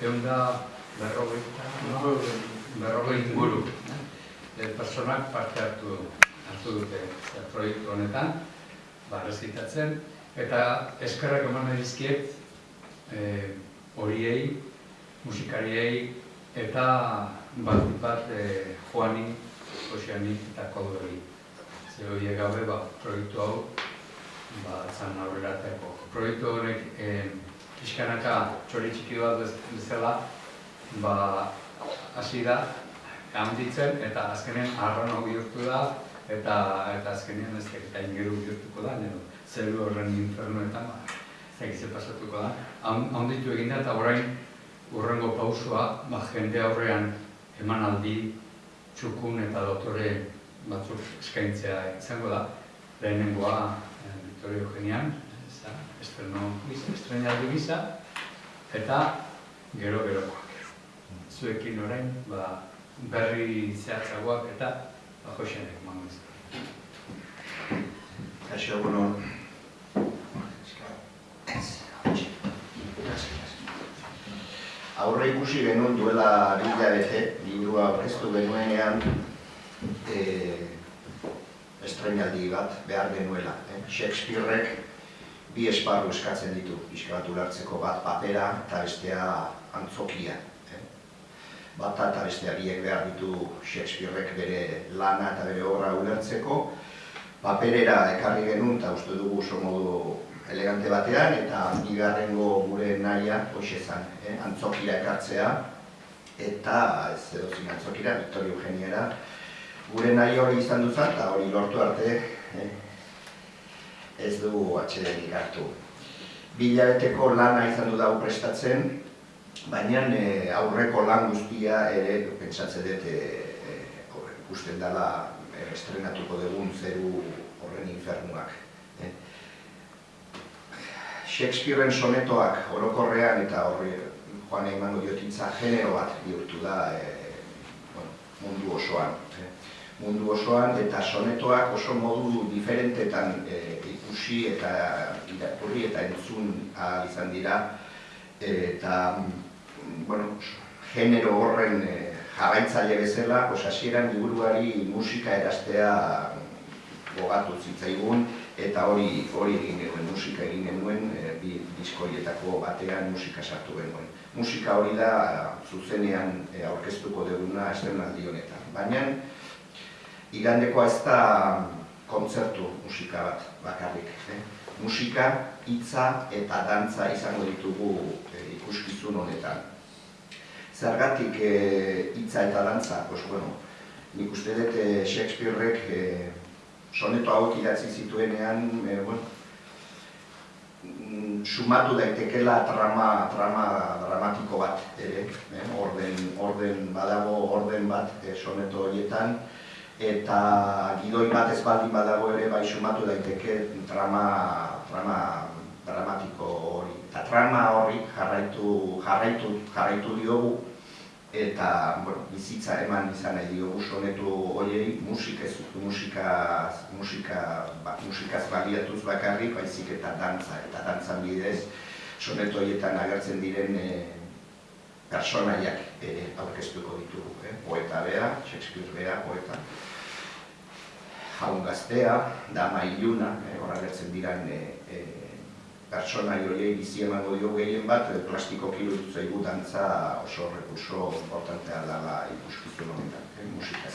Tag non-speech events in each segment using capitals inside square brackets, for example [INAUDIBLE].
egun da berrogei, inguru. E, personak parte hartu, hartu dute e, proiektu honetan, ba, rezitatzen, eta eskerrak eman nahi dizkiet e, horiei, musikariei, eta bat bat e, Joani, Joseani eta Kodori. Zer horiek gabe, ba, proiektu hau, ba, zan aurrera ateko. Proiektu honek, e, pixkanaka txori txiki bat bez- bezala, ba, hasi da, handitzen, eta azkenean arrano bihurtu da, eta eta azkenean ez dakit hain gero bihurtuko da, nero, zeru horren infernuetan, ba, ez dakit ze pasatuko da. Han- Handitu egin da, eta orain urrengo pausua, ba, jende aurrean emanaldi, txukun eta dotore batzuk eskaintzea izango da. Lehenengoa, eh, Victoria Eugenian, estreno, estrenaldi gisa, eta gero gerokoak. Zuekin orain, ba, berri zehatzagoak eta ba, Josenek emango dizkigu. Kaixo, bueno. Aurre ikusi genuen duela bi hilabete, liburua aurkeztu genuenean e, estrenaldi bat behar genuela. Eh? Shakespearek bi esparru eskatzen ditu, pixka bat bat papera eta bestea antzokia. Eh? Bata eta bestea biek behar ditu Shakespearek bere lana eta bere obra ulertzeko, paperera ekarri genuen eta uste dugu oso modu elegante batean eta bigarrengo gure nahia hoxe zen, eh? antzokira ekartzea eta ez edozin antzokira, Victoria Eugeniara gure nahi hori izan duzan eta hori lortu arte eh? Ez dugu atxedenik hartu. Bilabeteko lana izan du dago prestatzen, baina eh, aurreko lan guztia ere pentsatzen dut eh, eh, ikusten dela eh, estrenatuko dugun zeru horren infernuak. eh. Shakespearen sonetoak orokorrean eta horri joan emango diotitza genero bat bihurtu da eh, bueno, mundu osoan. eh. Mundu osoan eta sonetoak oso modu diferentetan eh, ikusi eta irakurri eta entzun ahal izan dira eta bueno, genero horren eh, jarraitzaile bezala, hasieran liburuari musika erastea gogatu zitzaigun eta hori hori egin genuen, musika egin genuen e, bi diskoietako batean musika sartu genuen. Musika hori da zuzenean e, aurkeztuko duguna estrenaldi honetan. Baina igandekoa ez da kontzertu musika bat bakarrik. Eh? Musika, hitza eta dantza izango ditugu e, ikuskizun honetan. Zergatik e, hitza eta dantza, pues bueno, nik uste dut e, Shakespearek e, soneto hauek idatzi zituenean, e, bueno, mm, sumatu daitekela trama, trama dramatiko bat ere, eh? orden, orden badago orden bat e, soneto horietan, eta gidoi bat ez baldin badago ere bai sumatu daiteke trama, trama dramatiko hori. Eta trama horri jarraitu, jarraitu, jarraitu diogu, eta bueno, bizitza eman izan nahi diogu sonetu horiei musika musika musika ba, musikaz baliatuz bakarrik baizik eta dantza eta dantzan bidez sonetu horietan agertzen diren e, personaiak ere aurkeztuko ditugu, eh? poeta bea, Shakespeare bea, poeta jaun gaztea, dama iluna, eh? hor agertzen diren e, e, pertsonai horiei bizi emango dio gehien bat, e, plastiko kirutu zaigu dantza oso rekurso importantea dela ikuskizun honetan, eh, musika.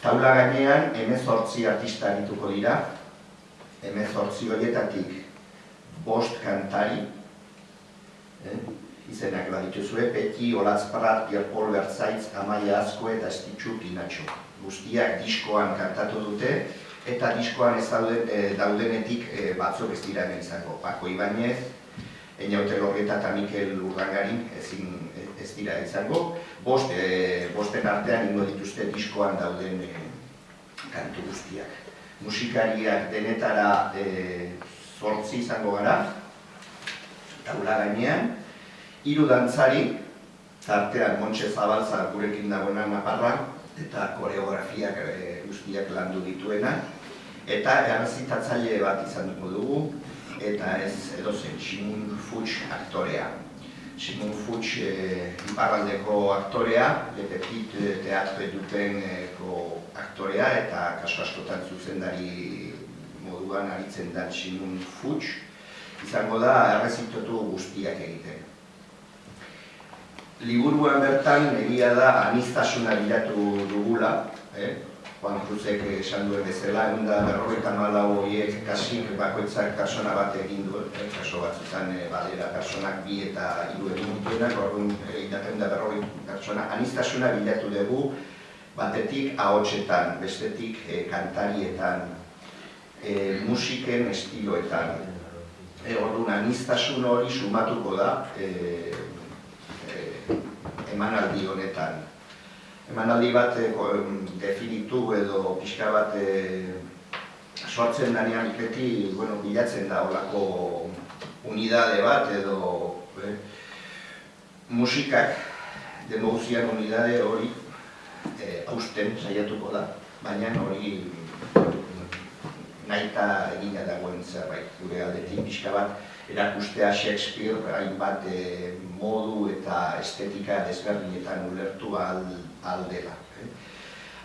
Taula gainean, emezortzi artista arituko dira, emezortzi horietatik bost kantari, eh, izenak badituzue, Peti, Pierre Paul Bertzaitz, Amaia Azko eta Estitxu Pinatxo. Guztiak diskoan kantatu dute, eta diskoan ez dauden, e, daudenetik e, batzuk ez dira izango. Paco Ibanez, Einaute Lorrieta eta Mikel Urdangarin ezin, ez dira izango. Bost, e, bosten artean ingo dituzte diskoan dauden e, kantu guztiak. Musikariak denetara e, zortzi izango gara, taula gainean, hiru dantzari, tartean Montse Zabalza gurekin dagoena naparra, eta koreografiak e, guztiak landu dituena, eta errezitatzaile bat izan dugu dugu, eta ez edozen Simun Fuchs aktorea. Simon Fuchs e, iparraldeko aktorea, lepetit e, teatro edupeneko aktorea eta kaso askotan zuzendari moduan aritzen da Simon Fuchs, izango da errezitotu guztiak egiten. Liburuan bertan egia da anistasuna bilatu dugula, eh? Juan Cruzek esan duen bezala, egun da berrogeita malau horiek kasik bakoitzak persona bat egin du, eh, kaso batzutan eh, badera personak bi eta hiru egin dituenak, orduan eh, idaten da berrogei pertsona, anistasuna bilatu dugu, batetik ahotsetan, bestetik eh, kantarietan, eh, musiken estiloetan. E, orduan, anistasun hori sumatuko da eh, eh, emanaldi honetan. Emanaldi bat e, definitu edo pixka bat e, sortzen danean iketi, bueno, bilatzen da olako unidade bat edo e, musikak demouzian unidade hori e, hausten saiatuko da, baina hori nahita egina dagoen zerbait gure aldetik pixka bat erakustea Shakespeare hainbat e, modu eta estetika desberdinetan ulertu al, aldela. Eh?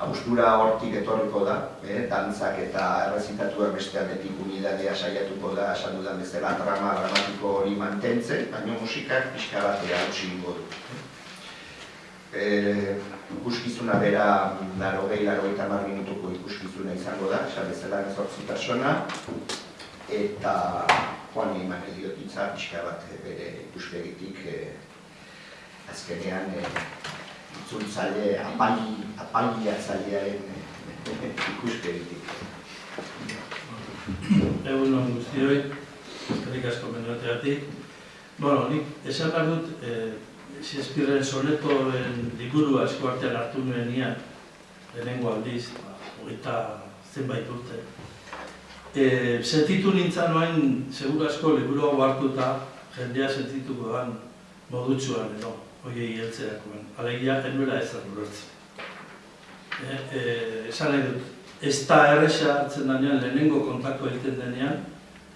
Agustura hortik etorriko da, eh? dantzak eta errezitatuak beste aldetik unidadea saiatuko da, esan dudan bezala drama dramatiko hori mantentzen, baina musikak pixka batea hausi ingo du. Eh, ikuskizuna bera laro gehi, laro minutuko ikuskizuna izango da, esan bezala ezortzi persona, eta joan eman ediotitza pixka bat bere ikuspegitik eh, azkenean eh, itzultzaile, apali, apaliatzailearen [LAUGHS] ikuspegitik. Egun non guztioi, eskerrik asko menueteatik. Bueno, nik esan behar dut, eh, Shakespearen sonetoen liburu asko artean hartu nuen lehenengo aldiz, ba, zenbait urte. E, sentitu nintzen noain, segur asko liburu hau hartuta, jendea sentituko dan modutsuan edo, hoiei heltzerakoan. Alegia, enbera ez da ulertzen. E, e, esan nahi dut, ez da erresa hartzen denean, lehenengo kontaktu egiten denean,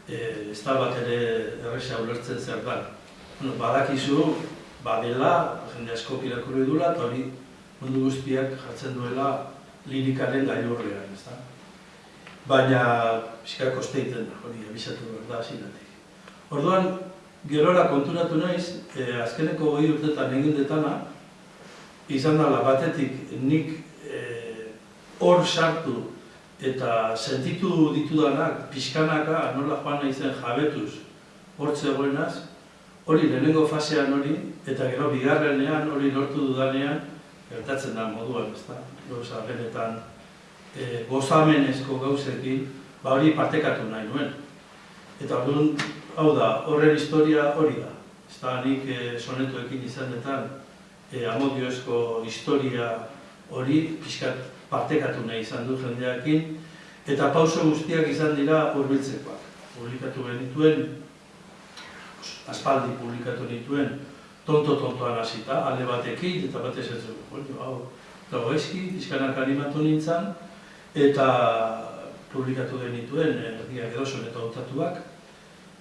e, ez da bat ere erresa ulertzen zer da. Bueno, badakizu, badela, jende asko irakurri dula, eta hori mundu guztiak jartzen duela lirikaren gailurrean, ez da? Baina, pixka kosteiten da, hori abisatu behar da, zinatik. Orduan, gerora konturatu naiz, e, azkeneko goi urtetan egin detana, izan dela batetik nik eh, hor sartu eta sentitu ditudanak pixkanaka nola joan naizen jabetuz hor zegoenaz, hori lehenengo fasean hori, eta gero bigarrenean hori lortu dudanean, gertatzen da moduan, ez da? Gauza, benetan, e, gozamenezko gauzekin, ba hori partekatu nahi nuen. Eta orduan, hau da, horren historia hori da. Ez da, nik e, sonetuekin izanetan, e, amodioezko historia hori pixkat partekatu nahi izan du jendeakin, eta pauso guztiak izan dira hurbiltzekoak. Publikatu genituen, aspaldi publikatu nituen, tonto-tontoan hasita, alde batekin, eta batez ez dugu, hau, dago eski, pixkanak animatu nintzen, eta publikatu genituen, erdiak edo eta ontatuak,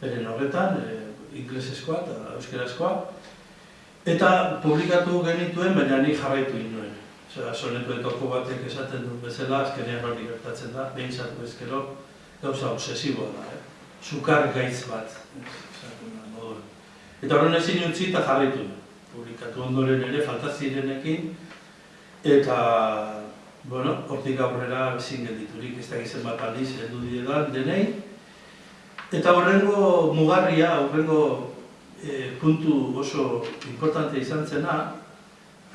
beren horretan, e, inglesezkoa eta euskerazkoa, Eta publikatu genituen, baina ni jarraitu inuen. Osea, sonetuetako batek esaten duen bezala, azkenean hori gertatzen da, behin zatu ezkero, gauza obsesiboa da, eh? Zukar gaitz bat, Eta horren ezin utzi eta jarraitu. Publikatu ondoren ere, falta zirenekin, eta, bueno, hortik aurrera ezin gelditurik, ez da gizien bat aldiz, edu diredan, denei. Eta horrengo mugarria, horrengo e, puntu oso importante izan zena,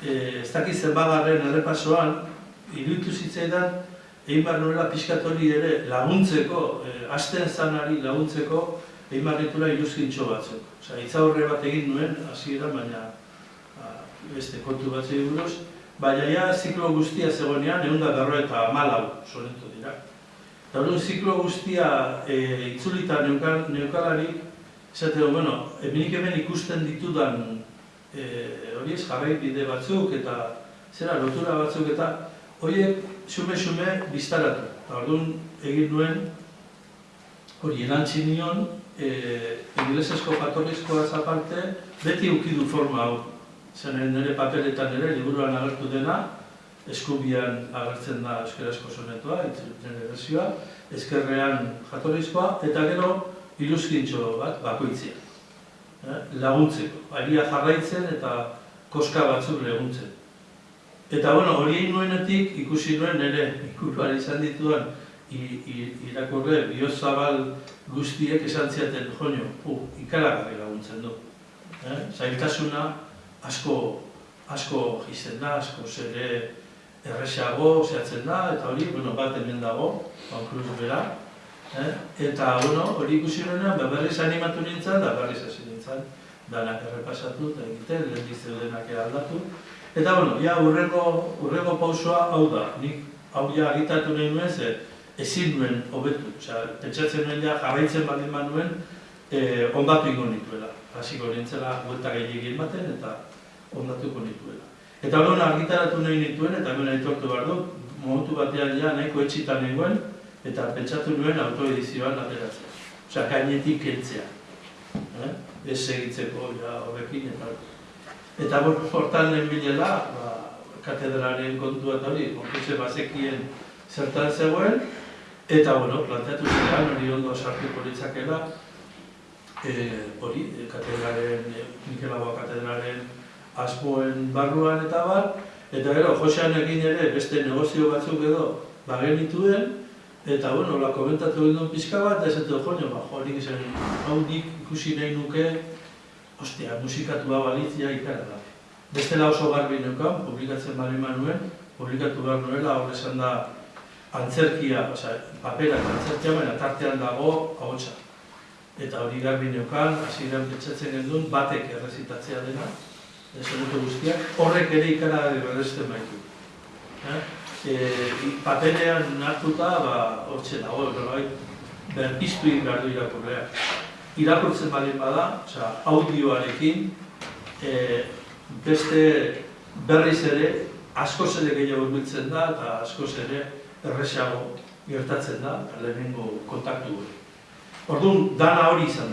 e, ez dakiz zenbagarren errepasoan, iruditu zitzaidan, egin behar nuela piskatori ere laguntzeko, e, asten zanari laguntzeko, egin behar ditura iruzkintxo batzuk. Osa, itzaurre bat egin nuen, hasiera baina a, beste kontu bat buruz, baina ja ziklo guztia zegoenean, egun da berro eta malau sonetu dira. Eta hori ziklo guztia e, itzulita neukalarik, Esate du, bueno, eminik hemen ikusten ditudan e, hori ez jarrai bide batzuk eta zera lotura batzuk eta horiek xume-xume biztaratu. Eta orduan egin duen hori erantzi nion, e, inglesezko jatorrizkoaz aparte, beti ukidu forma hau. Zen nire papeletan ere, liburuan agertu dena, eskubian agertzen da euskarazko sonetoa, nire versioa, ezkerrean jatorrizkoa, eta gero iluskintxo bat bakoitzia. Eh, laguntzeko, aria jarraitzen eta koska batzuk laguntzen. Eta bueno, hori nuenetik ikusi nuen ere ikuruan izan dituan irakurre biozabal guztiek esan ziaten joño, uh, ikaragarri laguntzen du. Eh? Zailtasuna asko, asko jisten da, asko zere erresago zehatzen da, eta hori, bueno, bat hemen dago, konkluz bera. Eh? Eta, bueno, hori ikusi nuenean, ba, berriz animatu nintzen, da berriz hasi nintzen, danak errepasatu eta egiten, lehen zeudenak aldatu. Eta, bueno, ja, urrengo, urrengo pausoa hau da, nik hau ja agitatu nahi nuen, ze ezin nuen hobetu. Osea, pentsatzen nuen ja jarraitzen baldin manuen, eh, ondatu ingo nituela. Hasiko nintzela buelta gehiagin baten eta ondatuko nituela. Eta hori argitaratu nahi nituen, eta hemen aitortu behar dut, momentu batean ja nahiko etxitan nengoen, eta pentsatu nuen autoedizioan ateratzea. Osea, gainetik kentzea. Eh? Ez segitzeko ja horrekin eta Eta lehen bilela, ba, katedralen kontua eta hori, konkurse bazekien zertan zegoen, eta bueno, planteatu ziren, hori ondo sartuko litzakela, e, hori, e, katedralen, e, Mikelagoa katedralen asmoen barruan eta bar, eta gero, Josean egin ere beste negozio batzuk edo bagenituen, eta bueno, la komentatu egin pixka bat, eta esaten jo, ba, jo, nik izan, hau nik ikusi nahi nuke, ostia, musikatua balitzia ikara. Bestela oso garbi neukan, publikatzen bali manuen, publikatu behar nuela, hor esan da antzerkia, osea, paperak antzerkia, baina tartean dago ahotsa. Eta hori garbi neukan, hasieran pentsatzen gendun, batek errezitatzea dena, esagutu guztiak, horrek ere ikara berresten baitu. Eh? E, paperean hartuta, ba, hortxe dago, bai, berpiztu egin behar du irakurleak. Irakurtzen baldin bada, osea, audioarekin, e, beste berriz ere, askoz ere gehiago biltzen da, eta askoz ere erresago gertatzen da, lehenengo kontaktu hori. Orduan, dana hori izan da.